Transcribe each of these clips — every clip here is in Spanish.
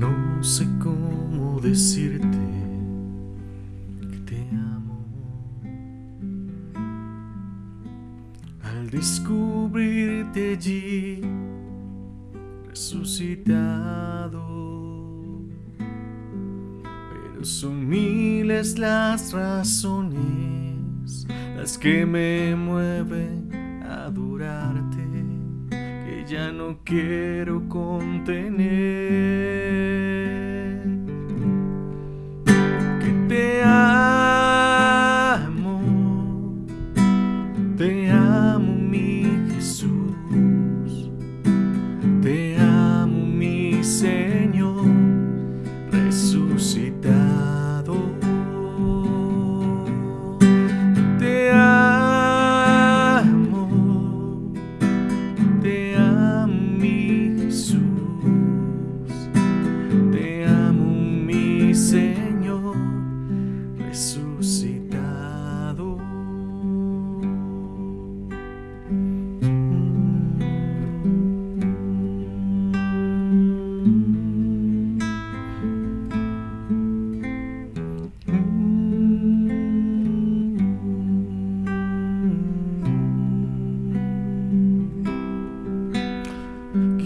No sé cómo decirte que te amo. Al descubrirte allí resucitado. Pero son miles las razones las que me mueven a adorarte ya no quiero contener.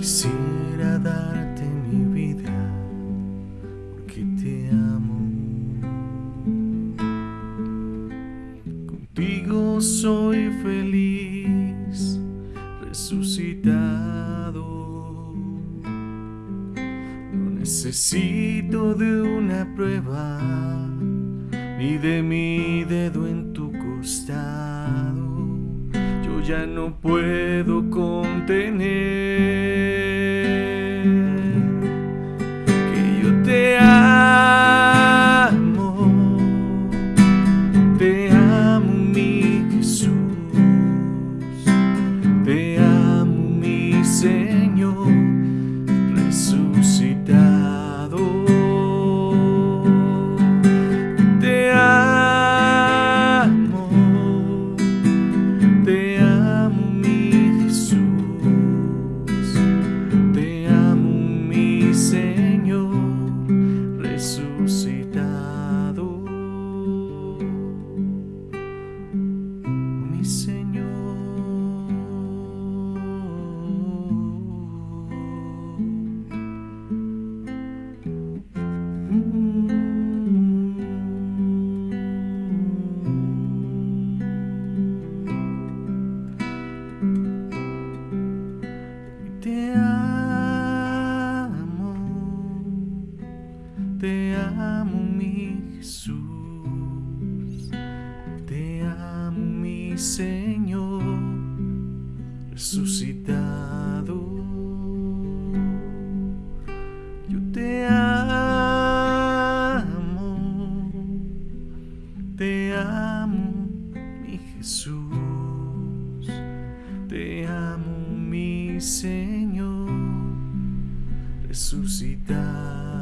Quisiera darte soy feliz, resucitado. No necesito de una prueba ni de mi dedo en tu costado. Yo ya no puedo contener Señor Te amo, te amo mi Jesús, te amo mi Señor resucitado. Yo te amo, te amo mi Jesús, te amo mi Señor resucitado.